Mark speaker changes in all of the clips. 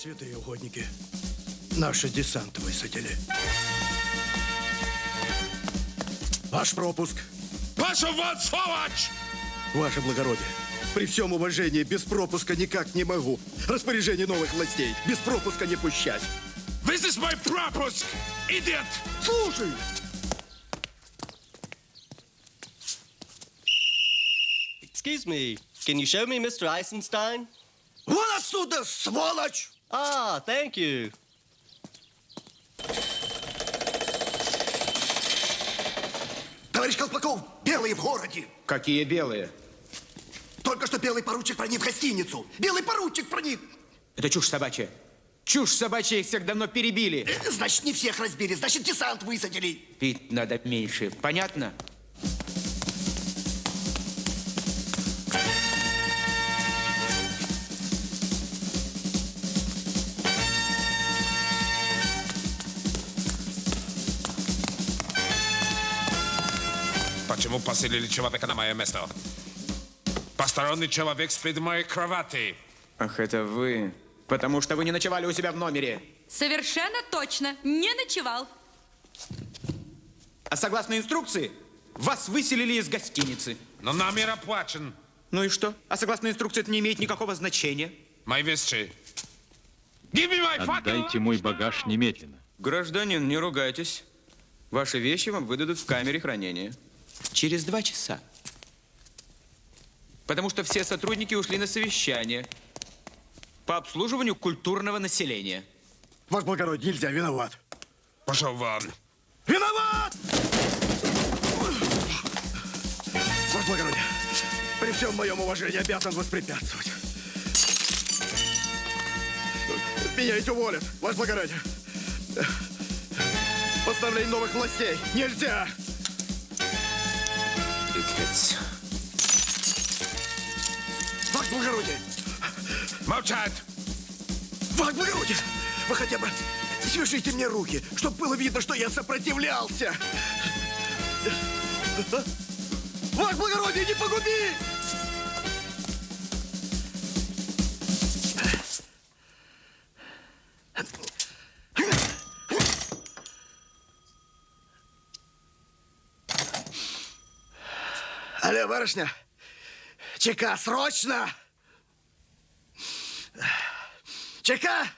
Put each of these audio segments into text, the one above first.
Speaker 1: Святые угодники, наши десант высадили. Ваш пропуск.
Speaker 2: Вон, сволочь!
Speaker 1: Ваше благородие, при всем уважении, без пропуска никак не могу. Распоряжение новых властей. Без пропуска не пущать.
Speaker 2: This is my пропуск, idiot!
Speaker 1: Слушай!
Speaker 3: Excuse me, can you show me Mr. Eisenstein?
Speaker 1: Вон отсюда, сволочь!
Speaker 3: Ah, thank you.
Speaker 1: Товарищ Колпаков, белые в городе.
Speaker 4: Какие белые?
Speaker 1: Только что белый поручик проник в гостиницу. Белый поручик проник.
Speaker 4: Это чушь собачья. Чушь собачья, их всех давно перебили.
Speaker 1: Э, Значит, не всех разбили, значит, десант высадили.
Speaker 4: Пить надо меньше, понятно?
Speaker 2: Почему поселили человека на мое место? Посторонний человек спит в моей кровати.
Speaker 4: Ах, это вы. Потому что вы не ночевали у себя в номере.
Speaker 5: Совершенно точно. Не ночевал.
Speaker 4: А согласно инструкции, вас выселили из гостиницы.
Speaker 2: Но номер оплачен.
Speaker 4: Ну и что? А согласно инструкции это не имеет никакого значения.
Speaker 2: Мои вещи.
Speaker 6: Отдайте мой багаж немедленно.
Speaker 4: Гражданин, не ругайтесь. Ваши вещи вам выдадут в камере хранения. Через два часа. Потому что все сотрудники ушли на совещание по обслуживанию культурного населения.
Speaker 1: Ваш благородие, нельзя, виноват.
Speaker 2: Пошел вон.
Speaker 1: Виноват! Ваш благородие, при всем моем уважении обязан воспрепятствовать. Меня ведь уволят, ваш благородие. Постановление новых властей. Нельзя!
Speaker 2: Идиот.
Speaker 1: Ваше благородие!
Speaker 2: Молчать!
Speaker 1: Ваше благородие! Вы хотя бы свяжите мне руки, чтобы было видно, что я сопротивлялся. Ваше благородие, не погуби! Алло, барышня! ЧК, срочно! ЧК!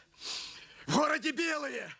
Speaker 1: В городе белые!